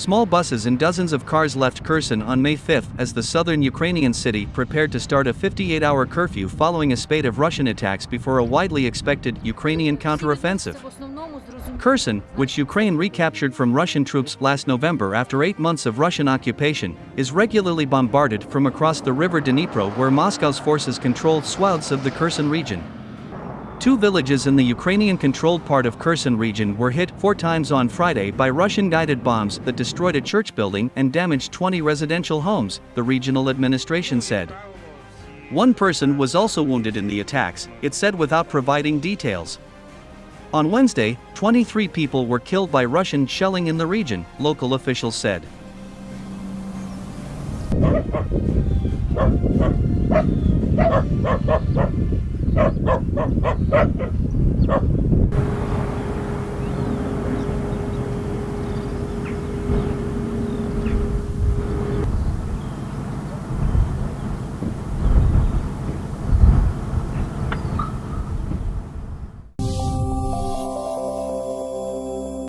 Small buses and dozens of cars left Kherson on May 5 as the southern Ukrainian city prepared to start a 58 hour curfew following a spate of Russian attacks before a widely expected Ukrainian counteroffensive. Kherson, which Ukraine recaptured from Russian troops last November after eight months of Russian occupation, is regularly bombarded from across the river Dnipro where Moscow's forces control swaths of the Kherson region. Two villages in the Ukrainian-controlled part of Kherson region were hit four times on Friday by Russian-guided bombs that destroyed a church building and damaged 20 residential homes, the regional administration said. One person was also wounded in the attacks, it said without providing details. On Wednesday, 23 people were killed by Russian shelling in the region, local officials said. Ha ha ha ha ha!